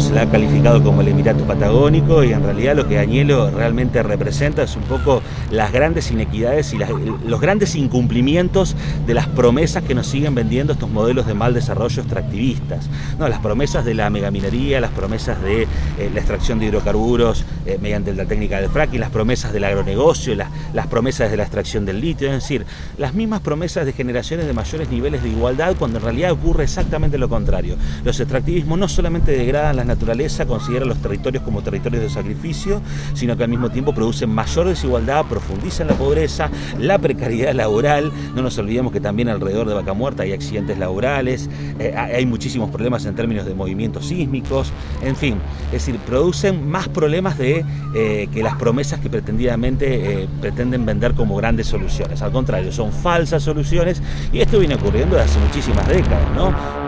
Se la ha calificado como el Emirato Patagónico y en realidad lo que Añelo realmente representa es un poco las grandes inequidades y los grandes incumplimientos de las promesas que nos siguen vendiendo estos modelos de mal desarrollo extractivistas. ¿no? Las promesas de la megaminería, las promesas de eh, la extracción de hidrocarburos eh, mediante la técnica del fracking, las promesas del agronegocio, las, las promesas de la extracción del litio, es decir, las mismas promesas de generaciones de mayores niveles de igualdad cuando en realidad ocurre exactamente lo contrario. Los extractivismos no solamente degradan la naturaleza, consideran los territorios como territorios de sacrificio, sino que al mismo tiempo producen mayor desigualdad, profundizan la pobreza, la precariedad laboral. No nos olvidemos que también alrededor de Vaca Muerta hay accidentes laborales, eh, hay muchísimos problemas en términos de movimientos sísmicos, en fin, es decir, producen más problemas de eh, que las promesas que pretendidamente eh, pretenden vender como grandes soluciones. Al contrario, son falsas soluciones y esto viene ocurriendo desde hace muchísimas décadas, ¿no?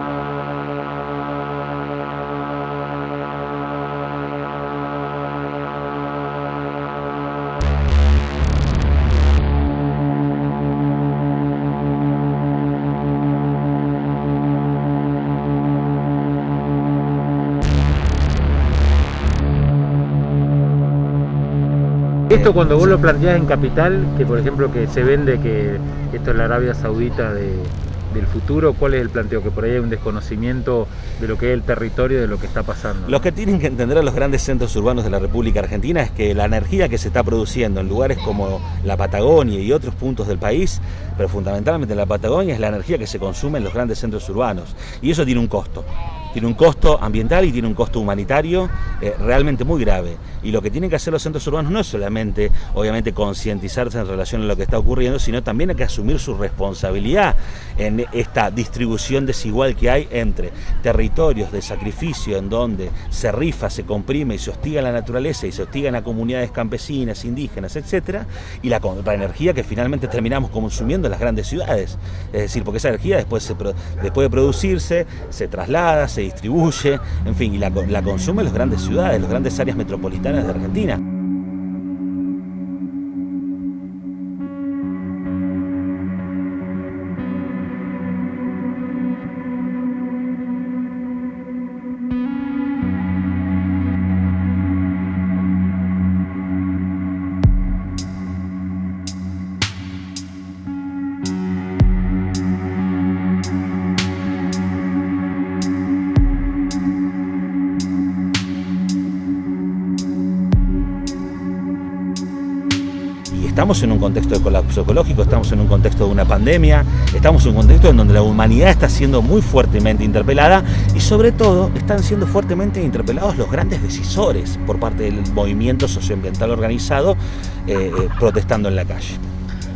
Esto cuando vos lo planteás en capital, que por ejemplo que se vende que esto es la Arabia Saudita del futuro, ¿cuál es el planteo? Que por ahí hay un desconocimiento de lo que es el territorio, de lo que está pasando. Lo que tienen que entender los grandes centros urbanos de la República Argentina es que la energía que se está produciendo en lugares como la Patagonia y otros puntos del país, pero fundamentalmente en la Patagonia, es la energía que se consume en los grandes centros urbanos. Y eso tiene un costo tiene un costo ambiental y tiene un costo humanitario eh, realmente muy grave. Y lo que tienen que hacer los centros urbanos no es solamente, obviamente, concientizarse en relación a lo que está ocurriendo, sino también hay que asumir su responsabilidad en esta distribución desigual que hay entre territorios de sacrificio en donde se rifa, se comprime y se hostiga la naturaleza y se hostigan a comunidades campesinas, indígenas, etcétera, y la, energía que finalmente terminamos consumiendo en las grandes ciudades. Es decir, porque esa energía después, después de producirse, se traslada, se distribuye, en fin, y la, la consume en las grandes ciudades, las grandes áreas metropolitanas de Argentina. Estamos en un contexto de colapso ecológico, estamos en un contexto de una pandemia, estamos en un contexto en donde la humanidad está siendo muy fuertemente interpelada y sobre todo están siendo fuertemente interpelados los grandes decisores por parte del movimiento socioambiental organizado eh, eh, protestando en la calle.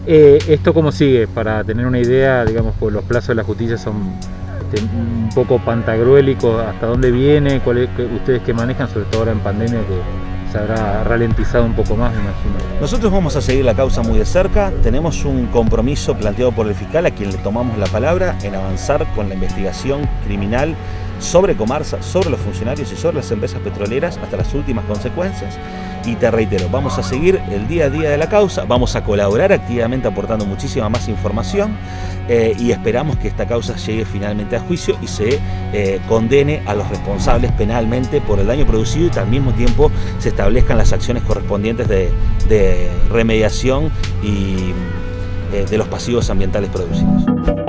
Eh, ¿Esto cómo sigue? Para tener una idea, digamos, pues los plazos de la justicia son este, un poco pantagruélicos, ¿hasta dónde viene? ¿Cuál ustedes que manejan, sobre todo ahora en pandemia, que se habrá ralentizado un poco más, me imagino. Nosotros vamos a seguir la causa muy de cerca, tenemos un compromiso planteado por el fiscal a quien le tomamos la palabra en avanzar con la investigación criminal sobre Comarsa, sobre los funcionarios y sobre las empresas petroleras hasta las últimas consecuencias. Y te reitero, vamos a seguir el día a día de la causa, vamos a colaborar activamente aportando muchísima más información eh, y esperamos que esta causa llegue finalmente a juicio y se eh, condene a los responsables penalmente por el daño producido y al mismo tiempo se establezcan las acciones correspondientes de, remediación y eh, de los pasivos ambientales producidos.